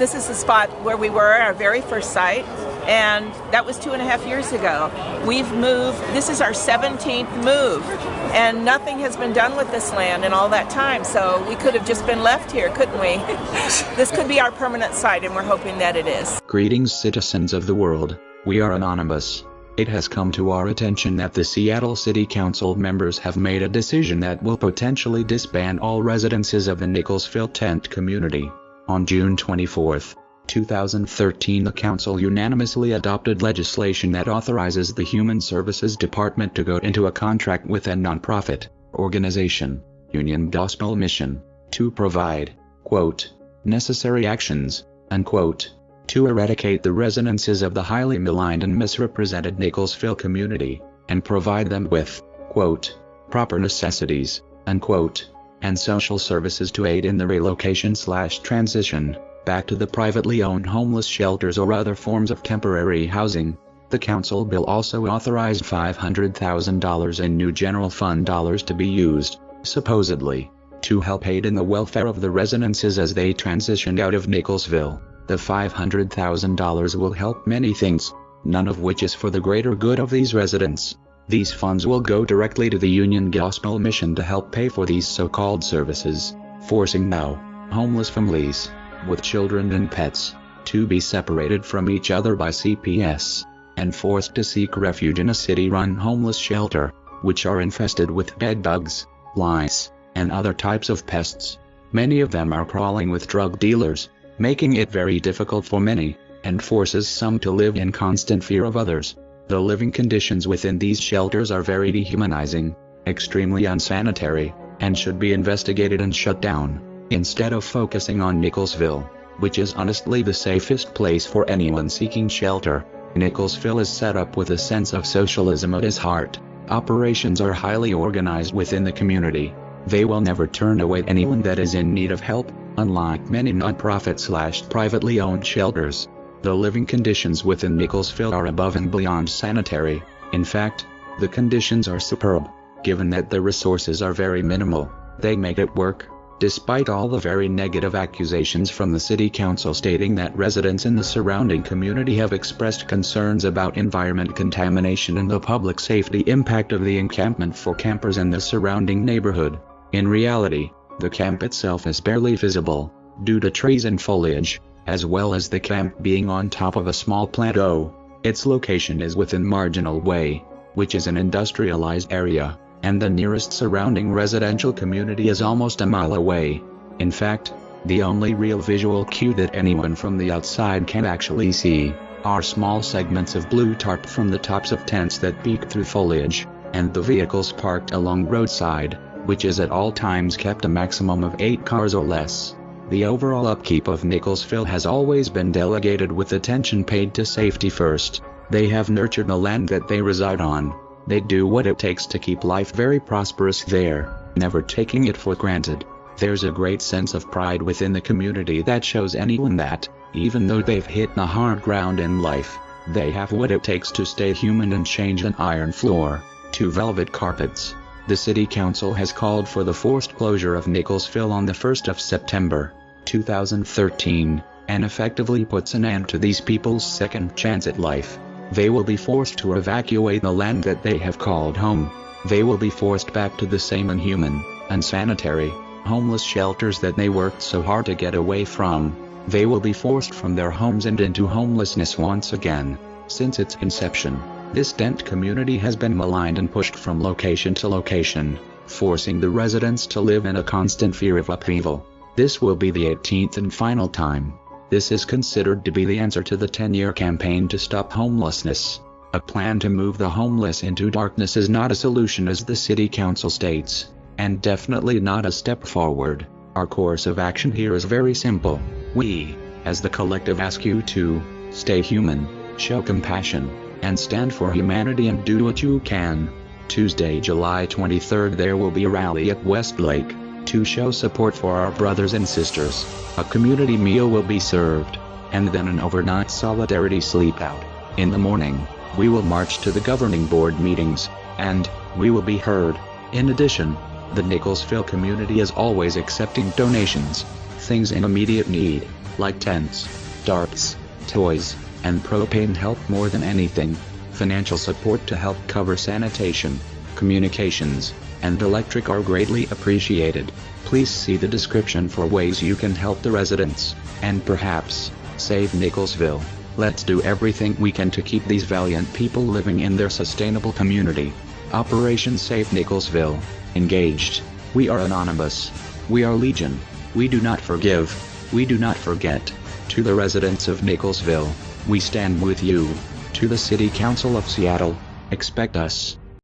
This is the spot where we were, our very first site, and that was two and a half years ago. We've moved, this is our 17th move, and nothing has been done with this land in all that time, so we could have just been left here, couldn't we? this could be our permanent site, and we're hoping that it is. Greetings, citizens of the world. We are anonymous. It has come to our attention that the Seattle City Council members have made a decision that will potentially disband all residences of the Nickelsville tent community. On June 24, 2013 the council unanimously adopted legislation that authorizes the Human Services Department to go into a contract with a nonprofit organization, Union Gospel Mission, to provide, quote, necessary actions, unquote, to eradicate the resonances of the highly maligned and misrepresented Nickelsville community, and provide them with, quote, proper necessities, unquote, and social services to aid in the relocation slash transition, back to the privately owned homeless shelters or other forms of temporary housing. The council bill also authorized $500,000 in new general fund dollars to be used, supposedly, to help aid in the welfare of the residences as they transitioned out of Nickelsville. The $500,000 will help many things, none of which is for the greater good of these residents. These funds will go directly to the Union Gospel Mission to help pay for these so-called services, forcing now, homeless families, with children and pets, to be separated from each other by CPS, and forced to seek refuge in a city-run homeless shelter, which are infested with bed bugs, lice, and other types of pests. Many of them are crawling with drug dealers, making it very difficult for many, and forces some to live in constant fear of others. The living conditions within these shelters are very dehumanizing, extremely unsanitary, and should be investigated and shut down, instead of focusing on Nickelsville, which is honestly the safest place for anyone seeking shelter. Nickelsville is set up with a sense of socialism at its heart. Operations are highly organized within the community. They will never turn away anyone that is in need of help, Unlike many non-profit slash privately owned shelters, the living conditions within Nickelsville are above and beyond sanitary. In fact, the conditions are superb. Given that the resources are very minimal, they make it work. Despite all the very negative accusations from the city council stating that residents in the surrounding community have expressed concerns about environment contamination and the public safety impact of the encampment for campers in the surrounding neighborhood. In reality, the camp itself is barely visible, due to trees and foliage, as well as the camp being on top of a small plateau. Its location is within Marginal Way, which is an industrialized area, and the nearest surrounding residential community is almost a mile away. In fact, the only real visual cue that anyone from the outside can actually see are small segments of blue tarp from the tops of tents that peek through foliage, and the vehicles parked along roadside which is at all times kept a maximum of 8 cars or less. The overall upkeep of Nickelsville has always been delegated with attention paid to safety first. They have nurtured the land that they reside on. They do what it takes to keep life very prosperous there, never taking it for granted. There's a great sense of pride within the community that shows anyone that, even though they've hit the hard ground in life, they have what it takes to stay human and change an iron floor to velvet carpets. The City Council has called for the forced closure of Nickelsville on the 1st of September, 2013, and effectively puts an end to these people's second chance at life. They will be forced to evacuate the land that they have called home. They will be forced back to the same inhuman, unsanitary, homeless shelters that they worked so hard to get away from. They will be forced from their homes and into homelessness once again. Since its inception, this tent community has been maligned and pushed from location to location, forcing the residents to live in a constant fear of upheaval. This will be the 18th and final time. This is considered to be the answer to the 10-year campaign to stop homelessness. A plan to move the homeless into darkness is not a solution as the city council states, and definitely not a step forward. Our course of action here is very simple. We, as the collective ask you to, stay human, show compassion, and stand for humanity and do what you can. Tuesday, July 23rd there will be a rally at Westlake to show support for our brothers and sisters. A community meal will be served, and then an overnight solidarity sleep out. In the morning, we will march to the governing board meetings, and we will be heard. In addition, the Nickelsville community is always accepting donations, things in immediate need, like tents, darts, toys, and propane help more than anything. Financial support to help cover sanitation, communications, and electric are greatly appreciated. Please see the description for ways you can help the residents, and perhaps, save Nickelsville. Let's do everything we can to keep these valiant people living in their sustainable community. Operation Save Nickelsville. Engaged. We are anonymous. We are Legion. We do not forgive. We do not forget. To the residents of Nickelsville, we stand with you. To the City Council of Seattle, expect us.